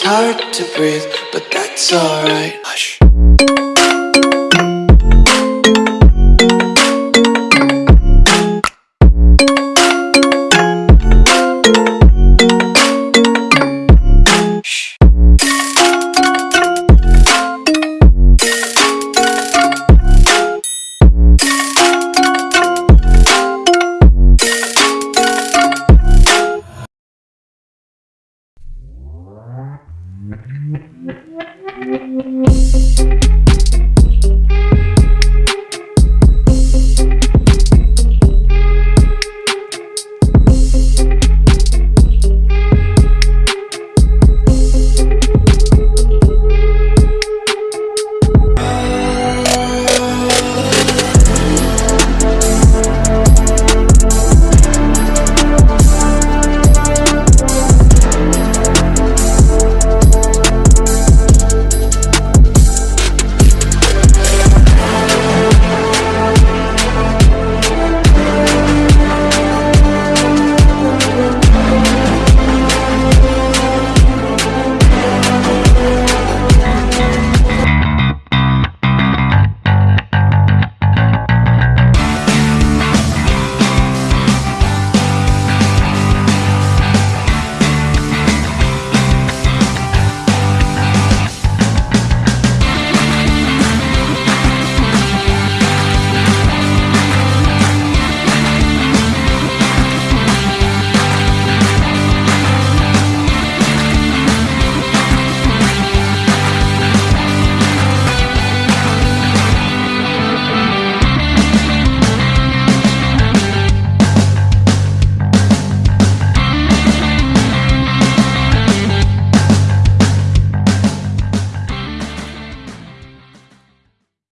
It's hard to breathe, but that's alright. Hush.